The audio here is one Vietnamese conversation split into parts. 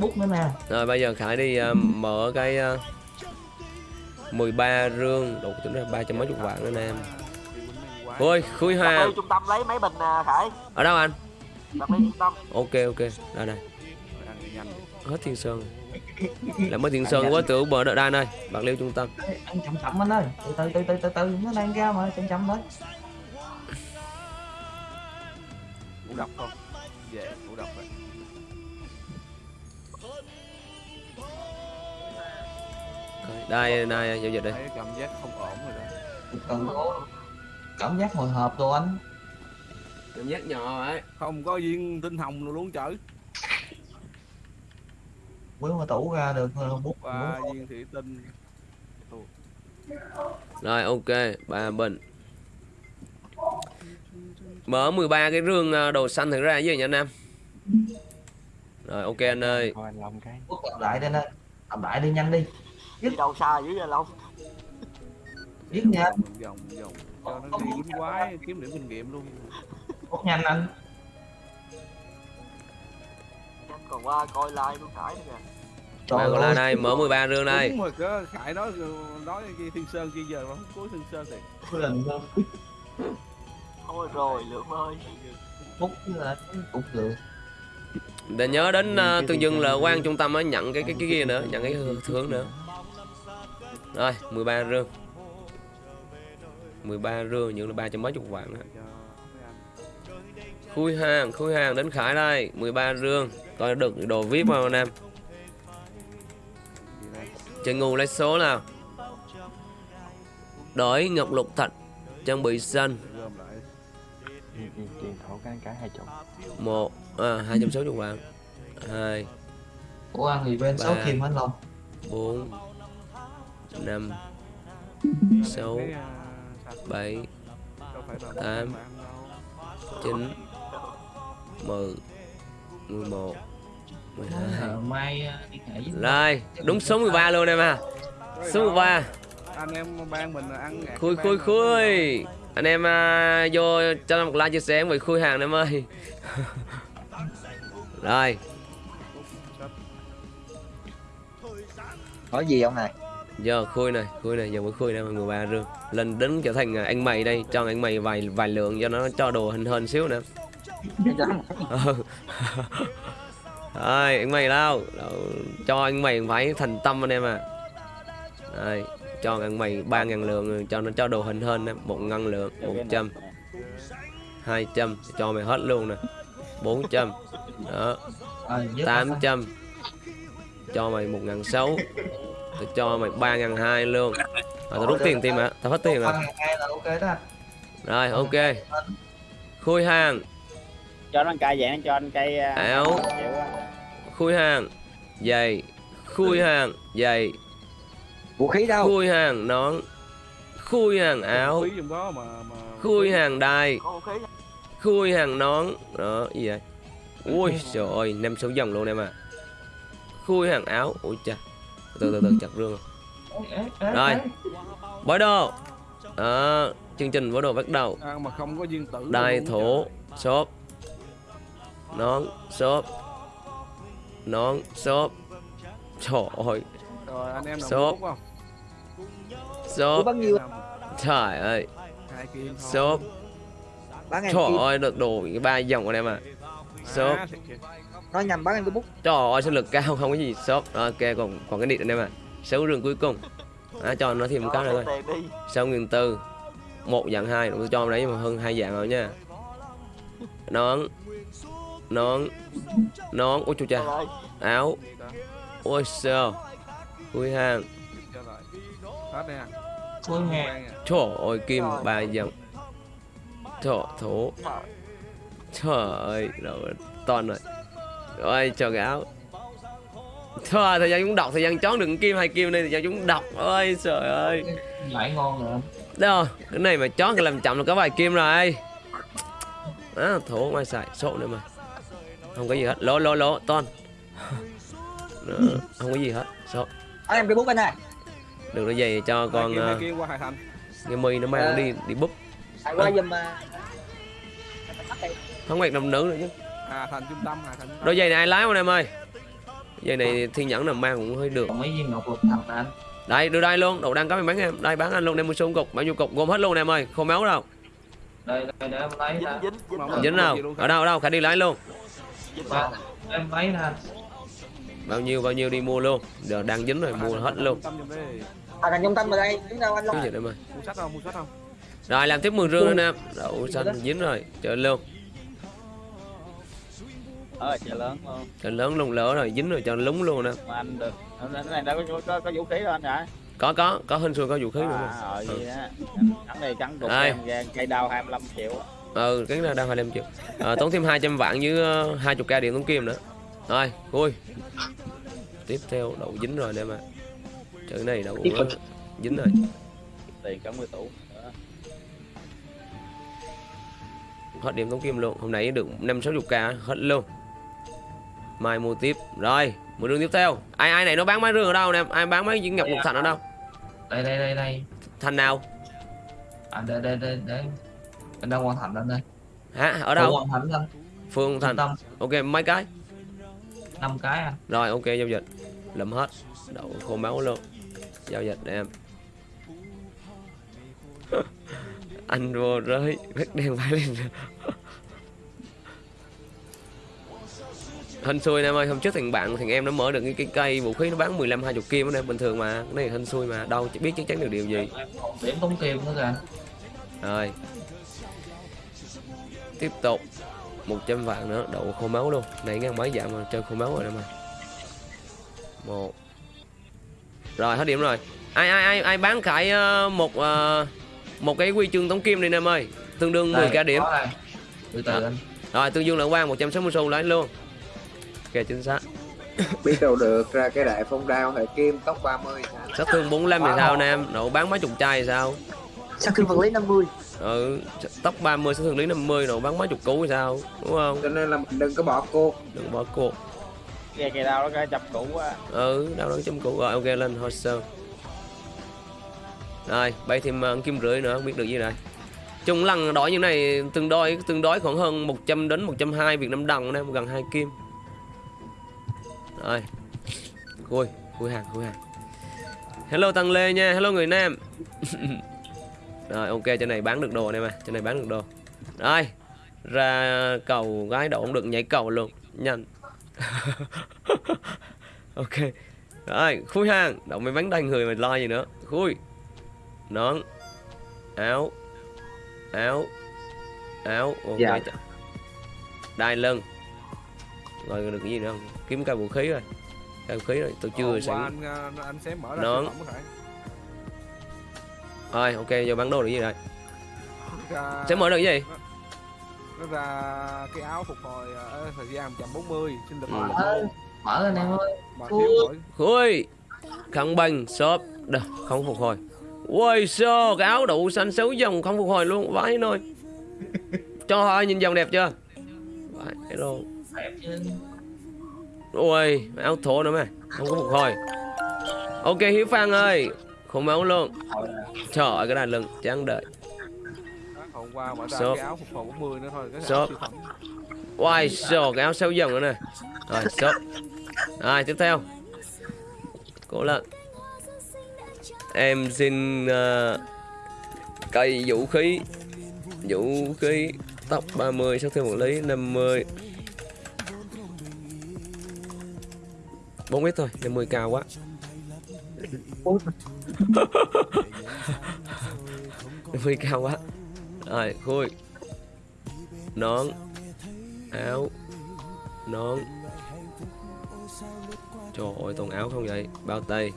bút nữa nè Rồi bây giờ Khải đi ờ, mở cái uh, 13 rương đủ tính ra ba trăm mấy chục vạn nữa nè em. Ôi, khui hoa. trung tâm lấy mấy bình à, Khải Ở đâu anh? Đặt ly trung tâm Ok ok, đây đây. Hết Thiên Sơn. Là mới Thiên Sơn quá tưởng bờ đợi đai nơi, Bạc Liêu trung tâm. Anh chậm chậm anh ơi từ từ từ từ từ từ nó đang ra mà chậm chậm thôi Ngủ độc không? Về, ngủ độc Đây đây giao dịch. Thấy cảm giác không ổn rồi đó. cần cảm giác hồi hộp đồ anh Cảm giác nhỏ ấy. Không có viên tinh hồng nào luôn chở. mới mà tủ ra được ờ, bút bút viên thủy tinh. Rồi ok, ba bình. Mở 13 cái rương ờ, đồ xanh thử ra với nha anh em. Rồi ok anh ơi. Anh làm lại đây nè làm lại đi nhanh đi Đi đâu xa dữ vậy Long viết nhanh Vòng, vòng, vòng. Cho nó đi quýnh quái, kiếm điểm kinh nghiệm luôn. bút nhanh anh Chắc còn qua coi like của Khải nữa kìa Ba còn lại đây, mở 13 rương đây. Đúng rồi, cơ Khải nói nói kia Thiên Sơn kia giờ nó không cuối Thiên Sơn thì. Lần đó, Thôi rồi Lượng ơi với là cũng được Để nhớ đến uh, tương dương là quan trung tâm á nhận cái cái cái kia nữa, nhận cái thưởng nữa. Rồi, 13 rương. 13 rương nhận là ba trăm mấy chục vạn đó. Khui hàng, khui hàng đến Khải đây, 13 rương. Coi được đồ VIP không anh em? Chơi ngu lấy số nào. Đổi ngọc lục thạch trang bị xanh cái cái hai chục một à, 260 vạn hai của anh thì bên sáu kim anh long bốn năm sáu Cái, à, sạch bảy đâu phải là tám. bạn đâu. chín mười mười một mười hai Ờ, mai ờ, đi nghệ với Rồi, đúng số 13 luôn em à Số 13 Anh em ban mình ăn Khui khui khui Anh em à, vô cho một like chia sẻ về khui hàng em ơi Rồi, Nói gì ông này? Giờ khui này, khui này, giờ mới khui này 13 rương Lên đứng trở thành à, anh mày đây, cho anh mày vài vài lượng cho nó cho đồ hình hơn xíu nữa. Rồi, anh mày đâu? cho anh mày phải thành tâm anh em à Đây, cho anh mày ba ngàn lượng cho nó cho đồ hình hơn nè một ngàn lượng một trăm hai trăm cho mày hết luôn nè. Bốn trăm đó. Ờ, tám trăm cho mày một ngàn sáu tao cho mày ba ngàn hai luôn. À, tao rút tiền tim hả tao hết tiền rồi. hai là ok đó. Rồi ok. Khui hàng. Cho nó cây dạng cho anh cây áo khui hàng. Giày. Khui hàng. Giày. Vũ khí đâu? khui hàng nón. Khui hàng áo. khui hàng đai khui hàng nón. Đó gì vậy? Ui trời ơi năm sáu dòng luôn em à. Khui hàng áo. Ui cha từ từ từ chặt rương. Rồi. bói đồ. Đó chương trình bói đồ bắt đầu. À, mà không có viên tử đai thổ xốp nón xốp nón xốp trời ơi. Anh bao nhiêu? trời ơi. Em trời ơi được đồ ba dòng của em à xốp À. Nói nhầm bán em cái bút. trời ơi sinh lực cao không có gì Đó, ok còn còn cái điện anh em à sáu rương cuối cùng. À, cho nó thêm một cái nữa thôi. sáu nghìn tư. Một dạng hai. Tôi cho đấy mà hơn hai dạng rồi nha. Nón. Nón. Nón. Ôi chú cha áo. Ôi sao? Khui hàng. Trời ơi kim ba dòng trời thổ. Trời ơi rồi toàn rồi. Ôi cái áo. Thôi thời gian chúng đọc thời gian chón đừng kim hay kim đây thời gian chúng đọc. Ôi trời ơi. Lại ngon rồi. Anh. đâu cái này mà chón cái làm chậm là có vài kim rồi. À, thổ ngoài xài sổ nữa mà. Không có gì hết. Lỗ lỗ lỗ ton Đó, không có gì hết. Số Bán em cái bút anh này. được cái gì cho Hai con kim, hai uh, kim qua hải thành cái mi nó mang nó đi đi búp. Hãy qua giùm à. không quẹt đồng nữ nữa chứ hà thành trung tâm hà thành trung tâm. Đôi giày này ai lái không em ơi? Dây này thiên nhẫn là mang cũng hơi được. Còn mấy viên ngọc lục thật anh? Đây đưa đây luôn. Đậu đang có mình bán em. Đây bán anh luôn. Đem một số cục. Bao nhiêu cục? Gồm hết luôn em ơi. Không máu đâu. Đây đây để em lấy dính dính dính. Không, dính Dính nào Ở đâu ở đâu? Khải đi lấy luôn. Em lấy nè Bao nhiêu bao nhiêu đi mua luôn. Giờ đang dính rồi mua hết luôn. À cần trung tâm vào đây. Đứng đâu anh ơi? Mua sách không? Mua sách không? Rồi làm tiếp 10 rương nữa nè Đậu xanh dính rồi. Chơi luôn ở chợ lớn luôn. Chơi lớn luôn lỡ rồi dính rồi cho lúng luôn nè mà anh được. Cái này đâu có, có, có vũ khí đâu anh hả? Có có có hình xui có vũ khí à, mà ờ Ừ. cắn này cắn đục Đây. em cây đao 25 triệu. Ừ cái này đang 25 triệu. À, tốn thêm 200 vạn với uh, 20 k điện tống kim nữa. Rồi vui. Tiếp theo đậu dính rồi đây mà. Chữ này đậu tục. dính rồi. Tiền cả 10 tủ. Đó. hết điểm tống kim luôn. Hôm nay được 5 60 k hết luôn mai mua tiếp. Rồi mua đường tiếp theo. Ai ai này nó bán mấy rương ở đâu nè? Ai bán mấy viên ngọc lục thành ở đâu? Đây đây đây đây. Thành nào? À đây đây đây đây. Anh đang hoàn thành anh đây? Hả? Ở đâu? Hoàn thành anh phương thành. Tâm. Ok mấy cái? Năm cái anh rồi ok giao dịch. Lụm hết. Đậu khô máu luôn. Giao dịch để em. Anh vô rơi. Vết đen phải lên hên xui em ơi hôm trước thằng bạn thằng em nó mở được cái, cái cây vũ khí nó bán 15 20 kim đó em bình thường mà cái này hên xui mà đâu biết chắc chắn được điều gì. Điểm tống kim nữa kìa. Rồi. Tiếp tục. 100 vạn nữa đậu khô máu luôn. Này ngàn mấy dạng mà chơi khô máu rồi đó mà. Một. Rồi hết điểm rồi. Ai ai ai ai bán khải ờ, một ờ, một cái huy chương tống kim đi em ơi. Tương đương 10 k điểm. có đây. từ từ Đó. anh. Rồi tương dương lượng quang 160 xu lấy luôn ok chính xác. Biết đâu được ra cái đại phong đao hệ kim tóc 30 sao sát thương 45 thì sao nè em đậu bán mấy chục chai thì sao? Sao thương vật lý 50 ừ tóc 30 sát thương lý 50 đậu bán mấy chục cú thì sao đúng không? Cho nên là mình đừng có bỏ cuộc. Đừng bỏ cuộc. Nghe cây đao nó cái chập cũ quá. Ừ đâu đó chấm cũ rồi ok lên hồ sơ. Rồi bay thêm uh, kim rưỡi nữa không biết được gì đây chung lần đổi như này tương đối tương đối khoảng hơn 100 đến 120 Việt Nam đồng nè gần hai kim rồi khui khui hàng khui hàng. Hello tăng lê nha hello người nam. Rồi ok trên này bán được đồ này mà trên này bán được đồ. Rồi ra cầu gái đậu cũng được nhảy cầu luôn nhanh. Ok rồi khui hàng. Đậu mấy bánh đầy người mà lo gì nữa. Khui nón áo áo áo ok. Dạ. đai lưng rồi được cái gì nữa không? Kiếm cây vũ khí rồi. Cây vũ khí rồi tôi chưa qua sẵn anh, ờ, anh sẽ mở ra Nón. rồi. Ok giờ bán đồ được gì rồi? Ra, sẽ mở được cái gì? nó ra cái áo phục hồi ờ, thời gian 140 sinh lực Ừ. Mở. mở lên em ơi. Khui. Khăn băng shop. Đâu không phục hồi. Ui sao cái áo đụ xanh xấu dòng không phục hồi luôn. Vãi thôi cho họ nhìn dòng đẹp chưa? Vãi chứ ui áo thổ nữa mà không có phục hồi. Ok hiếu phan ơi. Không máu luôn trời ơi cái đàn lưng chán đợi. Hôm qua mở ra Shop. cái áo phục hồi 40 nữa thôi cái Shop. áo Wow, cái áo sáu dòng nữa nè. Rồi, stop Rồi, tiếp theo. Cố lên. Em xin uh, cây vũ khí. Vũ khí Tóc 30, sát thương một lý 50 4 ít thôi, 50 cao quá. 50 cao quá. Rồi, khui. Nón. Áo. Nón. Trời ơi toàn áo không vậy? Bao tay.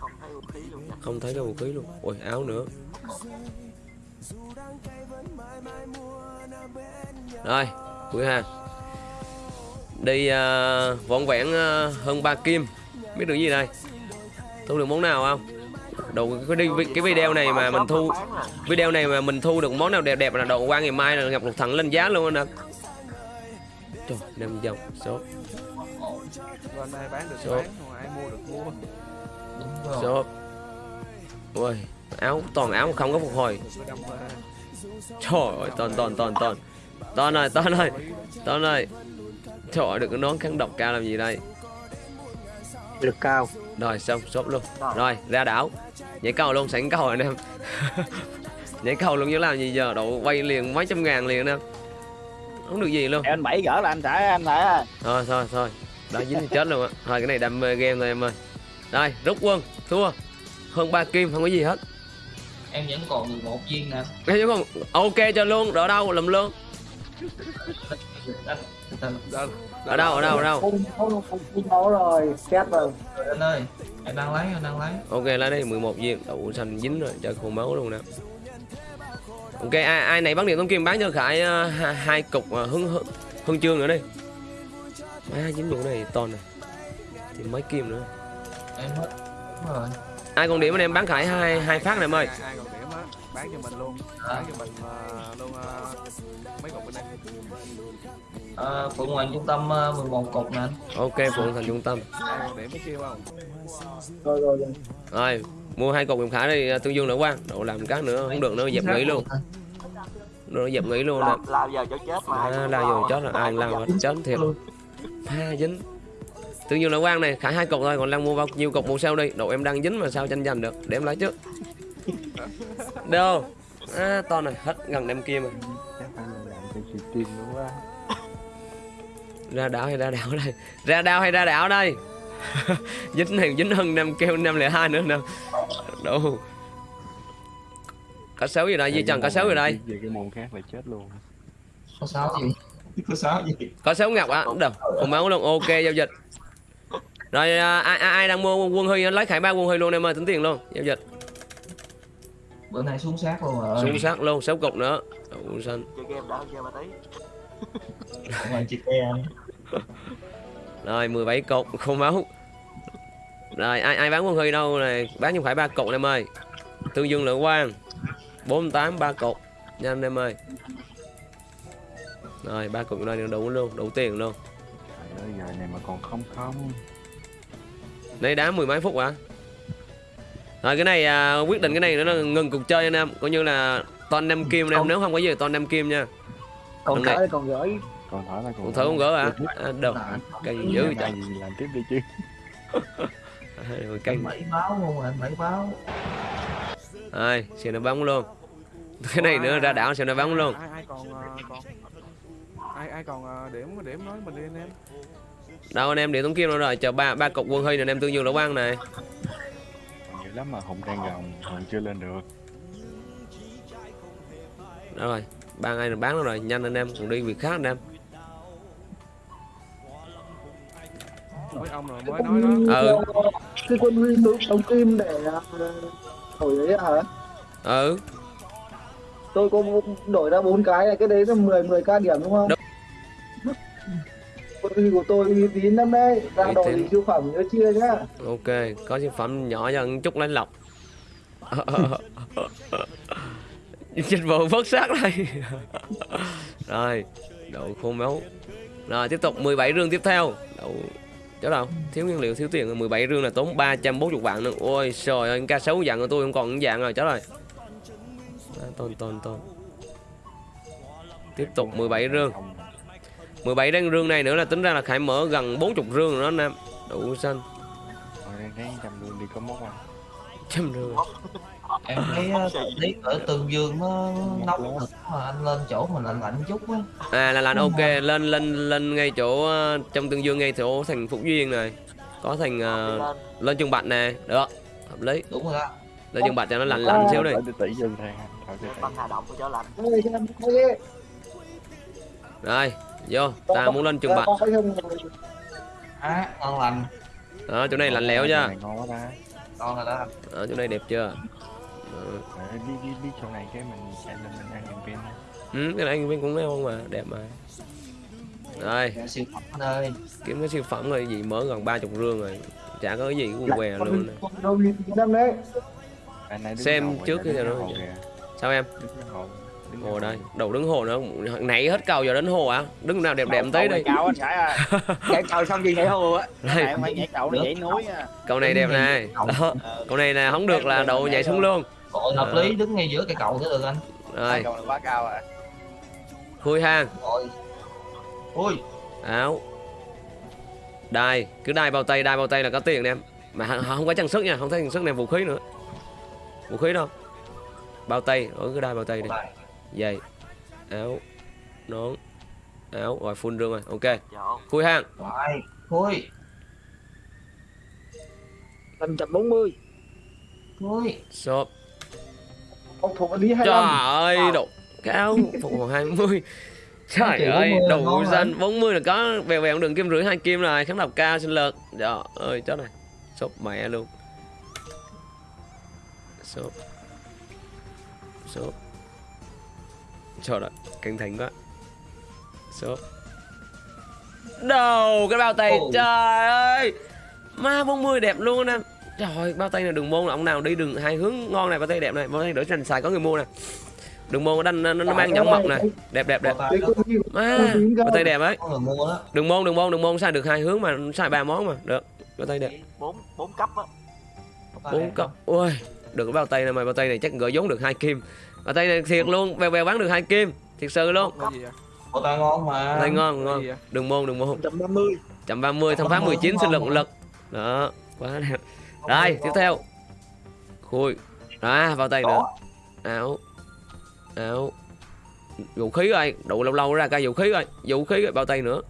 Không thấy vũ khí luôn nha không thấy cái vũ khí luôn. Ôi áo nữa. Rồi cuối hàng đi uh, vọn vẹn uh, hơn 3 kim. Biết được gì đây? Thu được món nào không? Đồ cái, đi, cái video này mà mình thu video này mà mình thu được món nào đẹp đẹp là đồ qua ngày mai là gặp một thằng lên giá luôn anh ạ. Trời năm dòng số đây bán được Shop. bán còn ai mua được mua. Đúng rồi. Số ui áo toàn áo không có phục hồi. Trời ơi toàn toàn toàn toàn. Toàn ơi toàn ơi toàn ơi trời ơi được cái nón kháng độc cao làm gì đây. Lực cao. Rồi xong sốt luôn. Rồi. Ra đảo. Nhảy cầu luôn sẵn cầu rồi anh em nhảy cầu luôn chứ làm gì giờ? Độ quay liền mấy trăm ngàn liền anh em không được gì luôn. Em anh bảy gỡ là anh trả anh lại thôi thôi thôi. Đã dính thì chết luôn á. Thôi cái này đam mê game thôi em ơi. Đây rút quân thua. Hơn ba kim không có gì hết. Em vẫn còn 11 viên nè. Ê, chứ không ok cho luôn ở đâu làm luôn ở đâu ở đâu ở đâu? Không không không không có rồi xét rồi. Anh ơi anh đang lấy anh đang lấy. Ok lấy đây 11 viên. Đậu xanh dính rồi cho khô máu luôn nè. Ok ai, ai này bắn điện tống kim bán cho khải ờ, hai, cục uh, hưng hưng chương nữa đi. Mấy hai dính vụ này to này thì mấy kim nữa. Em hết đúng rồi. Ai còn điểm anh em bán khải hai hai phát này em ơi bán cho mình luôn. À. bán cho mình ờ, luôn ờ, mấy cục bên đây. À, phượng hoàng trung tâm ờ, 11 cục nè anh. Ok phượng thành trung tâm. Điểm mới kêu không? Rồi rồi rồi. Rồi mua hai cục điểm khải đi tương dương nữa quan độ làm cái nữa không được nữa dẹp nghỉ luôn. Nó dẹp nghỉ luôn nè. lao, vào chỗ chết mà à, lao vô chết là ai lao hết chết thiệt. Ha dính. Tương dương lợi quan này khải hai cục thôi còn đang mua bao nhiêu cục mua sao đi. Độ em đang dính mà sao tranh giành được? Để em lấy trước đâu? À, to này hết gần đem kia mà. Ra đảo hay ra đảo đây? Ra đảo hay ra đảo đây? Dính này dính hơn năm kêu năm lẻ hai nữa nè đâu? Cá sấu gì đây? Di trần cá sấu gì đây? Về cái môn khác là chết luôn. Có sáu gì? Có sáu gì? Có sấu ngọc á? Đâu? Còn máu luôn? Ok giao dịch. Rồi à, ai, ai ai đang mua quân huy lấy khải ba quân huy luôn em ơi tính tiền luôn. Giao dịch bữa nay xuống sát luôn rồi. Xuống sát luôn sáu cục nữa. Đậu xanh chơi game đã chơi mà tí. Chị em rồi 17 cục không máu. Rồi ai ai bán quân huy đâu này? Bán không phải ba cục em ơi. Tương dương lượng quang 48 ba cục. Nhanh em ơi. Rồi ba cục này đủ luôn đủ tiền luôn. Trời ơi giờ này mà còn không không đây đá mười mấy phút hả rồi cái này à, quyết định cái này nữa là ngừng cuộc chơi anh em. Coi như là toàn năm kim anh em nếu không có gì toàn năm kim nha. Còn gửi còn gửi. Còn thở là còn còn thử không gỡ hả? À, đâu Đã. vậy? Ngày gì làm tiếp đi chứ. Trời cay bảy báo luôn rồi bảy báo rồi xem nó bóng luôn. Cái này nữa ra đảo xem nó bóng luôn. Ai ai còn còn ai ai còn ờ, điểm điểm nói mình đi anh em? Đâu anh em điện tống kim đâu rồi. Chờ ba ba cục quân huy này anh em tương dương đậu băng này lắm mà hùng đang gồng hùng chưa lên được. Đó rồi ba ngày bán nó rồi nhanh anh em còn đi việc khác anh em. Mấy ông rồi mới nói đó. Ừ. Cái quân huy xuống sống kim để ờ, đổi đấy hả? Ừ. Tôi có đổi ra bốn cái này cái đấy là 10 10 k điểm đúng không? Đúng. Huy của tôi uy tín lắm đấy. Ra đồ thì siêu phẩm nhớ chia nhá. Ok có sản phẩm nhỏ cho một chút lấy lọc dịch vụ vớt xác đây. Rồi đậu khô máu. Rồi tiếp tục 17 rương tiếp theo. Đậu chỗ đâu thiếu nguyên liệu thiếu tiền. Rồi. 17 rương là tốn 340 vạn nữa. Ôi trời ơi ca sấu dạng của tôi không còn dạng rồi. Chết rồi tôn tôn tôn. Tiếp tục 17 rương 17 rương rương này nữa là tính ra là khải mở gần 40 rương rồi đó anh em. Đủ xanh. Rồi đang đi có mốc ăn trăm rương em thấy ờ, thời tiết ở tương dương nó nóng thật mà anh lên chỗ mình lạnh lạnh chút á. À là lạnh ok lên lên lên ngay chỗ ờ, trong tương dương ngay chỗ thành phúc duyên này. Có thành ờ, lên. trường bạch nè được. Hợp lý. Đúng rồi đó. Lên trường bạch cho nó lạnh lạnh xíu đi. đi tỷ dân thang Thôi đi tỷ rồi vô ta muốn lên trường bạch. Không á ngon lành. Đó chỗ này lạnh lẽo chưa Này ngon quá ta. Ngon rồi đó ở chỗ này đẹp chưa? Đó. Ờ, đi đi đi chỗ này cái mình chạy lên mình ăn pin ừ, cái này anh bên cũng ngon mà đẹp mà. Rồi. Dạ, siêu phẩm anh ơi. Kiếm cái siêu phẩm rồi gì mở gần ba chục rương rồi chả có cái gì cũng què luôn đâu lắm đấy. Anh Xem trước cái nào đó. sao em? Đứng cái cái hồ đây. Đầu đứng hồ nữa. Nãy hết cầu giờ đến hồ à. Đứng nào đẹp đẹp Cầu tới đi cao anh cầu xong gì nhảy hồ á. Đây phải nhảy cầu để nhảy núi à cầu này đẹp này. đó. Ờ, cầu này là không được là độ nhảy xuống luôn. Ôi, hợp lý đứng ngay giữa cây cầu thế được anh. Rồi. Cầu này quá cao à khui hang ui áo. Đai. Cứ đai bao tay đai bao tay là có tiền em. Mà không có trang sức nha. Không thấy trang sức này vũ khí nữa. Vũ khí đâu. Bao tay. Ở cứ đai bao tay đi Giày áo. Nón. Áo. Rồi full rương rồi. Ok. Dạ. khui hàng Rồi, khui, Tầm trăm bốn mươi. khui. shop. Ông thuộc lý hai trời năm. ơi độ cao. Phục hồi 20 trời Chỉ ơi 40 là đủ danh. 40 là có bèo bèo đường kim rưỡi hai kim rồi kháng độc cao sinh lực. Trời ơi chó này shop mẹ luôn. Shop. Shop trời ơi căng thẳng quá. Shop đầu cái bao tay Ồ. trời ơi. Ma 40 đẹp luôn em trời ơi bao tay này đường môn là ông nào đi đường hai hướng ngon này bao tay đẹp này bao tay đỡ sành xài có người mua nè. Đường môn đây nó, nó mang nhẫn mộc này đẹp đẹp đẹp. À, ra. bao tay đẹp ấy. Đường môn đường môn đường môn xài được hai hướng mà xài ba món mà. Được bao tay đẹp. Bốn bốn cấp á. Bốn cấp. Ui được cái bao tay này mà bao tay này chắc gỡ vốn được hai kim bao tay này thiệt luôn bèo bèo bán được hai kim thiệt sự luôn? Bao tay ngon mà. tay ngon ngon. gì đường môn đường môn. Trăm ba mươi. chậm 30 thăm phá 19 sinh lực lực. Đó quá đẹp đây tiếp theo. Khui. À bao tay nữa áo. Áo. Vũ khí rồi đủ lâu lâu ra cái vũ khí rồi. Vũ khí rồi bao tay nữa.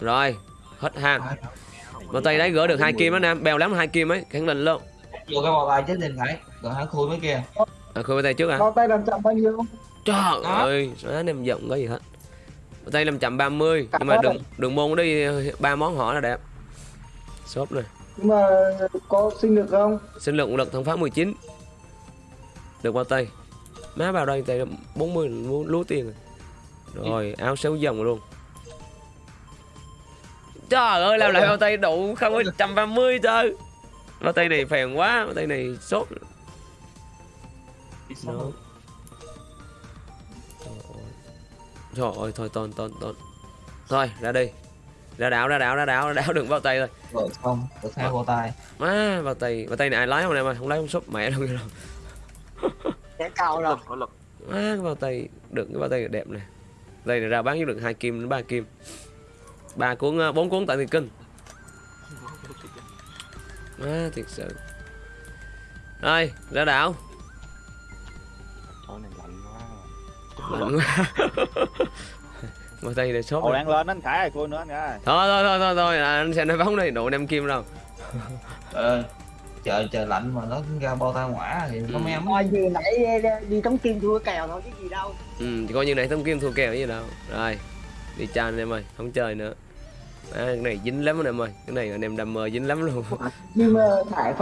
Rồi hết hàng. Bao tay đấy gỡ được hai kim đó nam bèo lắm hai kim ấy khẳng định luôn. Vô cái bao tay chết tiền phải. Rồi hãng khui mấy kia. à, khui bao tay trước à Bao tay làm chậm bao nhiêu? trời Đó. ơi anh em giận có gì hết bao tay 530 nhưng mà đường đường môn đi ba món họ là đẹp. Shop này Nhưng mà có sinh được không? sinh lực lực thằng phá 19 được bao tay. Má vào đây tay 40 là lú, lú tiền rồi. Rồi áo xéo dòng luôn. Trời ơi làm lại bao tay đủ không có 130 trời bao tay này phèn quá bao tay này sốt Đó. Trời ơi, thôi tôn tôn tôn Thôi ra đi. Ra đảo ra đảo ra đảo ra đảo đừng bao tay thôi. Rồi xong, được hai bao tay. Má bao tay bao tay này ai lái không em ơi Không lái không sốt mẹ đâu kìa đâu. Cái cao lực có lực. Má cái bao tay được cái bao tay đẹp này Đây này ra bán với được hai kim đến ba kim. Ba cuốn ờ, bốn cuốn tại tiền kinh. Má thiệt sự. Rồi ra đảo Chỗ này lạnh quá Lạnh quá Bao tay này sốt rồi. đang lên anh Khải cô nữa anh Khải ơi. Thôi thôi thôi thôi thôi à, anh sẽ nói bóng đây độ năm kim đâu Ờ, trời trời lạnh mà nó ra bao tay quả thì có Ừ. mấy ấm. Ngoài vừa nãy đi tống kim thua kèo thôi chứ gì đâu. Ừ, coi như này thông kim thua kèo gì đâu Rồi Đi cha anh em ơi, không chơi nữa à, Cái này dính lắm anh em ơi Cái này anh em đam mê dính lắm luôn Nhưng mà thải phát